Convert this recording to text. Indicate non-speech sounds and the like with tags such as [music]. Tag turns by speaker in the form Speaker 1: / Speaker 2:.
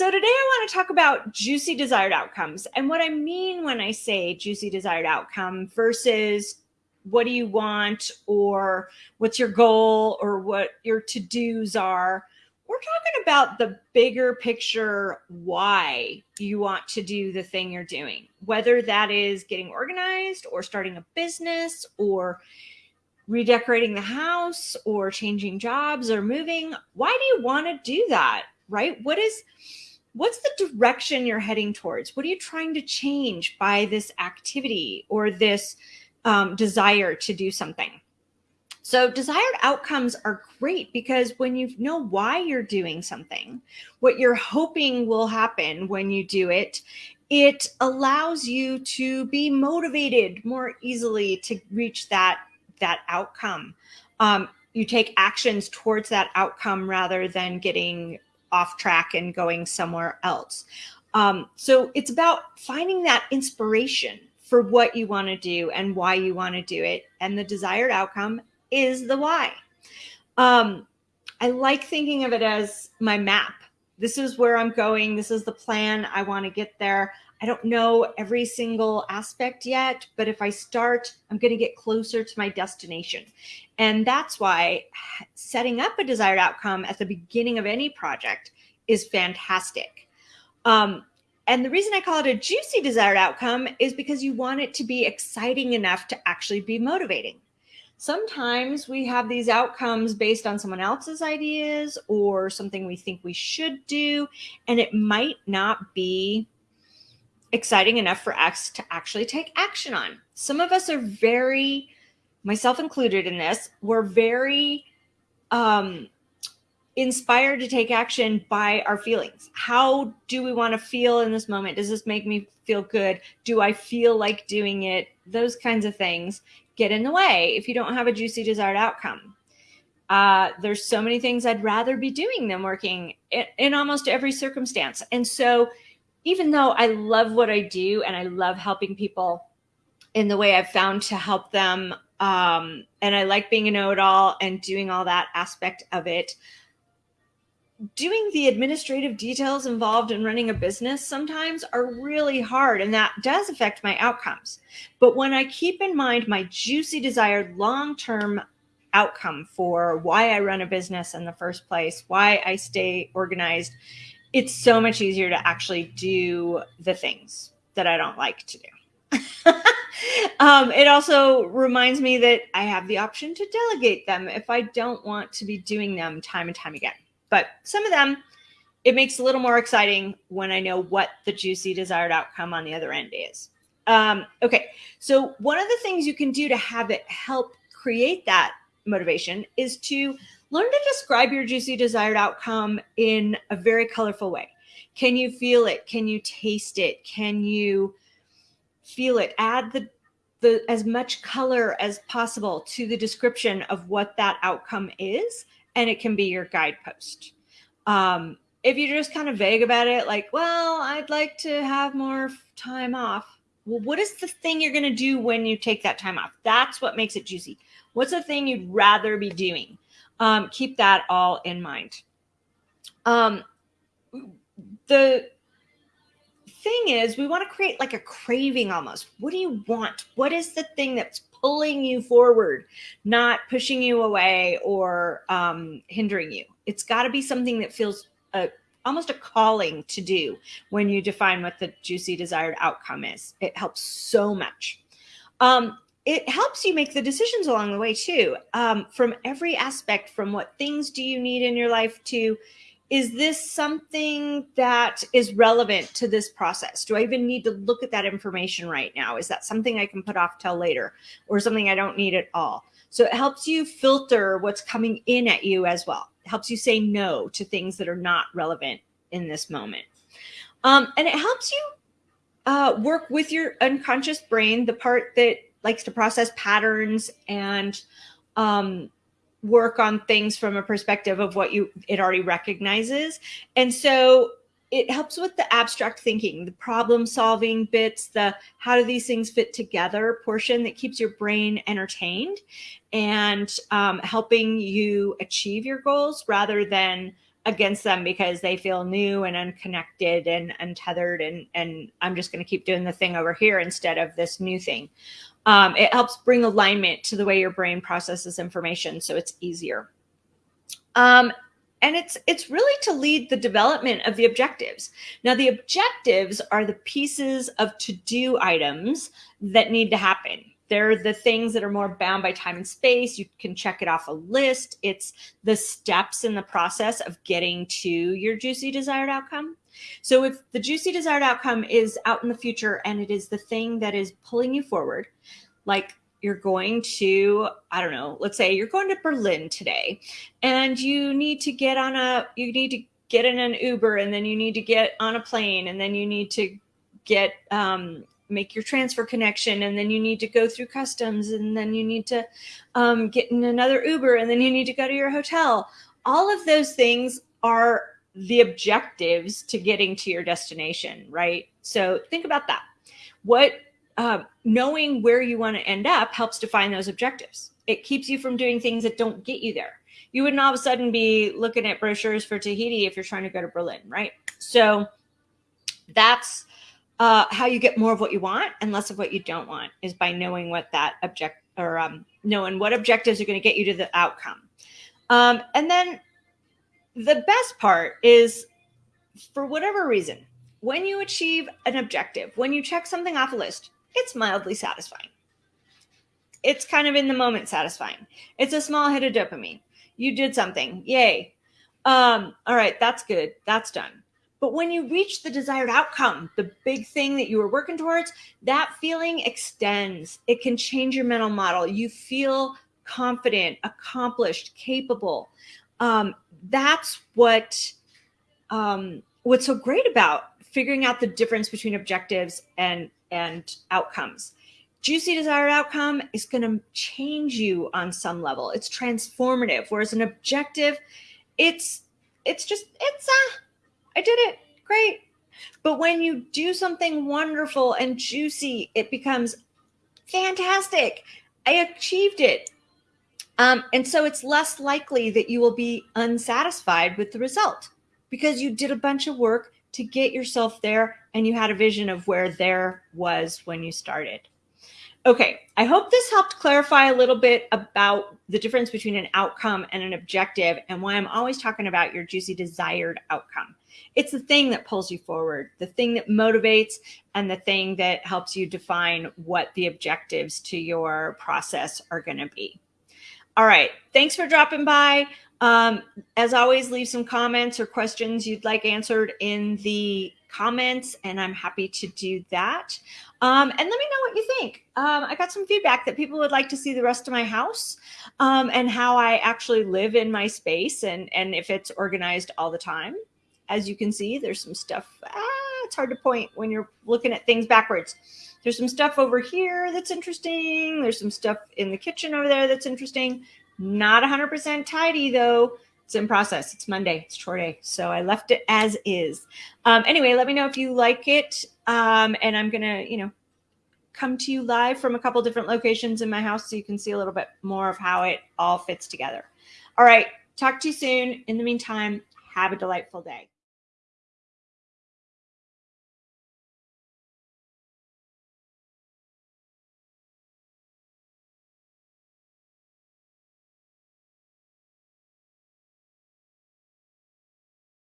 Speaker 1: So today I want to talk about juicy desired outcomes and what I mean when I say juicy desired outcome versus what do you want or what's your goal or what your to-dos are. We're talking about the bigger picture why you want to do the thing you're doing, whether that is getting organized or starting a business or redecorating the house or changing jobs or moving. Why do you want to do that? Right? What is what's the direction you're heading towards? What are you trying to change by this activity or this um, desire to do something? So desired outcomes are great because when you know why you're doing something, what you're hoping will happen when you do it, it allows you to be motivated more easily to reach that, that outcome. Um, you take actions towards that outcome rather than getting off track and going somewhere else. Um, so it's about finding that inspiration for what you want to do and why you want to do it. And the desired outcome is the why. Um, I like thinking of it as my map. This is where I'm going. This is the plan. I want to get there. I don't know every single aspect yet, but if I start, I'm going to get closer to my destination. And that's why setting up a desired outcome at the beginning of any project is fantastic. Um, and the reason I call it a juicy desired outcome is because you want it to be exciting enough to actually be motivating. Sometimes we have these outcomes based on someone else's ideas or something we think we should do, and it might not be exciting enough for us to actually take action on. Some of us are very, myself included in this, we're very um, inspired to take action by our feelings. How do we want to feel in this moment? Does this make me feel good? Do I feel like doing it? Those kinds of things get in the way if you don't have a juicy desired outcome. Uh, there's so many things I'd rather be doing than working in, in almost every circumstance. And so even though I love what I do and I love helping people in the way I've found to help them, um, and I like being a know-it-all and doing all that aspect of it, doing the administrative details involved in running a business sometimes are really hard and that does affect my outcomes. But when I keep in mind my juicy desired long-term outcome for why I run a business in the first place, why I stay organized, it's so much easier to actually do the things that I don't like to do. [laughs] um, it also reminds me that I have the option to delegate them if I don't want to be doing them time and time again. But some of them, it makes a little more exciting when I know what the juicy desired outcome on the other end is. Um, okay, so one of the things you can do to have it help create that motivation is to learn to describe your juicy desired outcome in a very colorful way. Can you feel it? Can you taste it? Can you feel it? Add the, the as much color as possible to the description of what that outcome is, and it can be your guidepost. Um, if you're just kind of vague about it, like, well, I'd like to have more time off. Well, what is the thing you're going to do when you take that time off? That's what makes it juicy. What's the thing you'd rather be doing? Um, keep that all in mind. Um, the thing is, we want to create like a craving almost. What do you want? What is the thing that's pulling you forward, not pushing you away or um, hindering you? It's got to be something that feels a, almost a calling to do when you define what the juicy desired outcome is. It helps so much. Um, it helps you make the decisions along the way too. Um, from every aspect from what things do you need in your life to is this something that is relevant to this process? Do i even need to look at that information right now? Is that something i can put off till later or something i don't need at all? So it helps you filter what's coming in at you as well. It helps you say no to things that are not relevant in this moment. Um, and it helps you uh, work with your unconscious brain the part that likes to process patterns and um, work on things from a perspective of what you it already recognizes. And so it helps with the abstract thinking, the problem solving bits, the how do these things fit together portion that keeps your brain entertained and um, helping you achieve your goals rather than against them because they feel new and unconnected and untethered and and i'm just going to keep doing the thing over here instead of this new thing. Um, it helps bring alignment to the way your brain processes information so it's easier. Um, and it's it's really to lead the development of the objectives. Now the objectives are the pieces of to-do items that need to happen they're the things that are more bound by time and space. You can check it off a list. It's the steps in the process of getting to your juicy desired outcome. So if the juicy desired outcome is out in the future and it is the thing that is pulling you forward, like you're going to, I don't know, let's say you're going to Berlin today and you need to get on a, you need to get in an Uber and then you need to get on a plane and then you need to get um, make your transfer connection and then you need to go through customs and then you need to um, get in another Uber and then you need to go to your hotel. All of those things are the objectives to getting to your destination, right? So think about that. What uh, knowing where you want to end up helps define those objectives. It keeps you from doing things that don't get you there. You wouldn't all of a sudden be looking at brochures for Tahiti if you're trying to go to Berlin, right? So that's uh, how you get more of what you want and less of what you don't want is by knowing what that object or um, knowing what objectives are going to get you to the outcome. Um, and then the best part is for whatever reason, when you achieve an objective, when you check something off a list, it's mildly satisfying. It's kind of in the moment satisfying. It's a small hit of dopamine. You did something. Yay. Um, all right, that's good. That's done. But when you reach the desired outcome, the big thing that you were working towards, that feeling extends. It can change your mental model. You feel confident, accomplished, capable. Um, that's what um, what's so great about figuring out the difference between objectives and and outcomes. Juicy desired outcome is going to change you on some level. It's transformative. Whereas an objective, it's it's just it's uh I did it. Great. But when you do something wonderful and juicy, it becomes fantastic. I achieved it. Um, and so it's less likely that you will be unsatisfied with the result because you did a bunch of work to get yourself there and you had a vision of where there was when you started. Okay, I hope this helped clarify a little bit about the difference between an outcome and an objective and why I'm always talking about your juicy desired outcome. It's the thing that pulls you forward, the thing that motivates, and the thing that helps you define what the objectives to your process are going to be. All right, thanks for dropping by. Um, as always, leave some comments or questions you'd like answered in the comments, and I'm happy to do that. Um, and let me know what you think. Um, I got some feedback that people would like to see the rest of my house um, and how I actually live in my space and, and if it's organized all the time. As you can see, there's some stuff. Ah, it's hard to point when you're looking at things backwards. There's some stuff over here that's interesting. There's some stuff in the kitchen over there that's interesting. Not 100% tidy though it's in process. It's Monday. It's chore day. So I left it as is. Um, anyway, let me know if you like it. Um, and I'm going to, you know, come to you live from a couple different locations in my house so you can see a little bit more of how it all fits together. All right. Talk to you soon. In the meantime, have a delightful day.